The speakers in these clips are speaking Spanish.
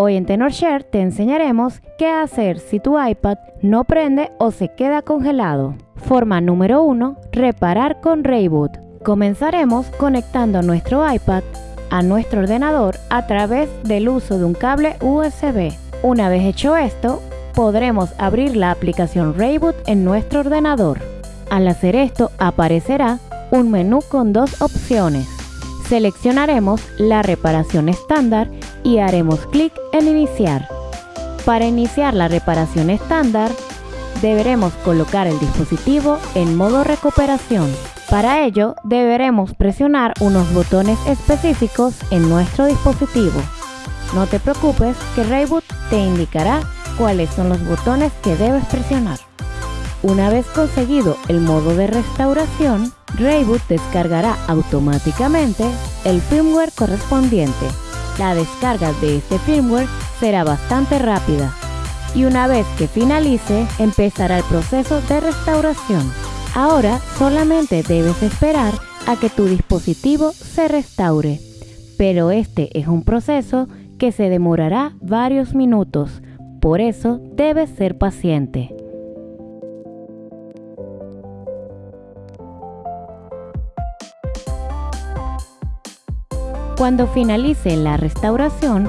Hoy en TenorShare te enseñaremos qué hacer si tu iPad no prende o se queda congelado. Forma número 1. Reparar con Rayboot. Comenzaremos conectando nuestro iPad a nuestro ordenador a través del uso de un cable USB. Una vez hecho esto, podremos abrir la aplicación Rayboot en nuestro ordenador. Al hacer esto aparecerá un menú con dos opciones. Seleccionaremos la reparación estándar y haremos clic en iniciar. Para iniciar la reparación estándar, deberemos colocar el dispositivo en modo recuperación. Para ello, deberemos presionar unos botones específicos en nuestro dispositivo. No te preocupes que Rayboot te indicará cuáles son los botones que debes presionar. Una vez conseguido el modo de restauración, Rayboot descargará automáticamente el firmware correspondiente. La descarga de este firmware será bastante rápida y una vez que finalice empezará el proceso de restauración. Ahora solamente debes esperar a que tu dispositivo se restaure, pero este es un proceso que se demorará varios minutos, por eso debes ser paciente. Cuando finalice la restauración,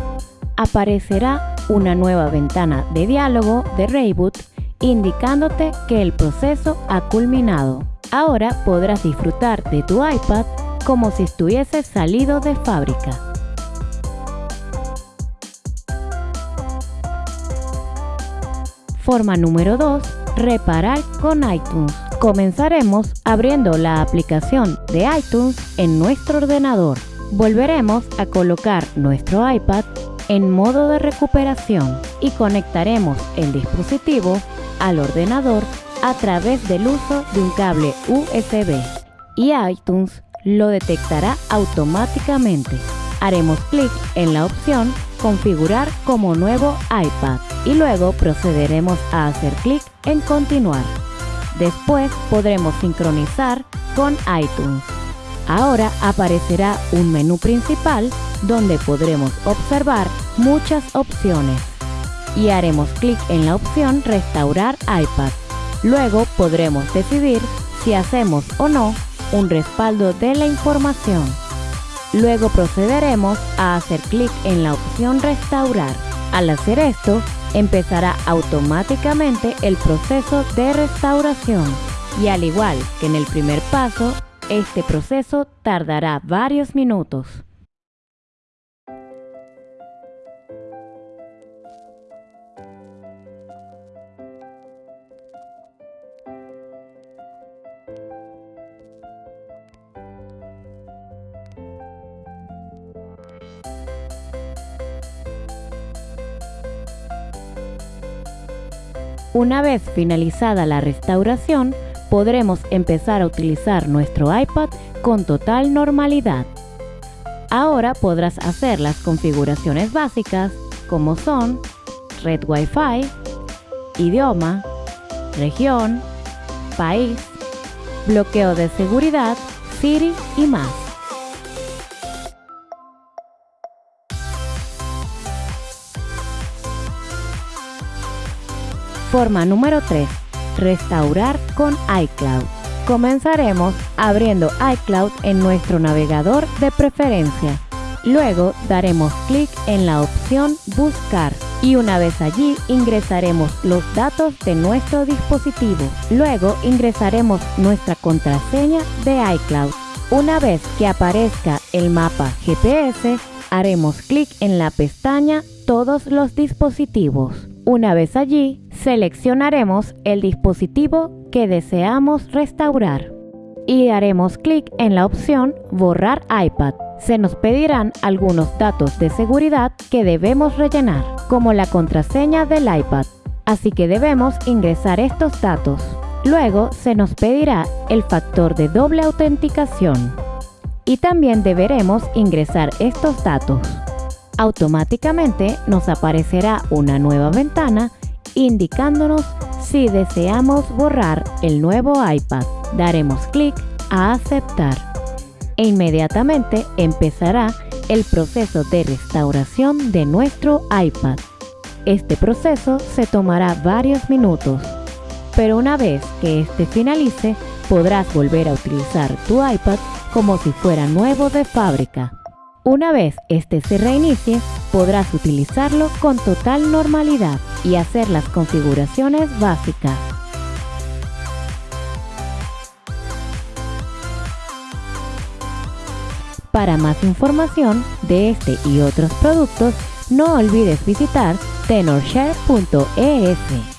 aparecerá una nueva ventana de diálogo de Rayboot indicándote que el proceso ha culminado. Ahora podrás disfrutar de tu iPad como si estuviese salido de fábrica. Forma número 2. Reparar con iTunes. Comenzaremos abriendo la aplicación de iTunes en nuestro ordenador volveremos a colocar nuestro iPad en modo de recuperación y conectaremos el dispositivo al ordenador a través del uso de un cable USB y iTunes lo detectará automáticamente. Haremos clic en la opción Configurar como nuevo iPad y luego procederemos a hacer clic en Continuar. Después podremos sincronizar con iTunes. Ahora aparecerá un menú principal donde podremos observar muchas opciones y haremos clic en la opción Restaurar iPad. Luego podremos decidir si hacemos o no un respaldo de la información. Luego procederemos a hacer clic en la opción Restaurar. Al hacer esto, empezará automáticamente el proceso de restauración y al igual que en el primer paso, este proceso tardará varios minutos. Una vez finalizada la restauración, podremos empezar a utilizar nuestro iPad con total normalidad. Ahora podrás hacer las configuraciones básicas como son red Wi-Fi, idioma, región, país, bloqueo de seguridad, Siri y más. Forma número 3 Restaurar con iCloud. Comenzaremos abriendo iCloud en nuestro navegador de preferencia. Luego daremos clic en la opción Buscar y una vez allí ingresaremos los datos de nuestro dispositivo. Luego ingresaremos nuestra contraseña de iCloud. Una vez que aparezca el mapa GPS, haremos clic en la pestaña Todos los dispositivos. Una vez allí, seleccionaremos el dispositivo que deseamos restaurar y haremos clic en la opción Borrar iPad. Se nos pedirán algunos datos de seguridad que debemos rellenar, como la contraseña del iPad, así que debemos ingresar estos datos. Luego se nos pedirá el factor de doble autenticación y también deberemos ingresar estos datos automáticamente nos aparecerá una nueva ventana indicándonos si deseamos borrar el nuevo iPad. Daremos clic a aceptar e inmediatamente empezará el proceso de restauración de nuestro iPad. Este proceso se tomará varios minutos, pero una vez que este finalice, podrás volver a utilizar tu iPad como si fuera nuevo de fábrica. Una vez este se reinicie, podrás utilizarlo con total normalidad y hacer las configuraciones básicas. Para más información de este y otros productos, no olvides visitar tenorshare.es.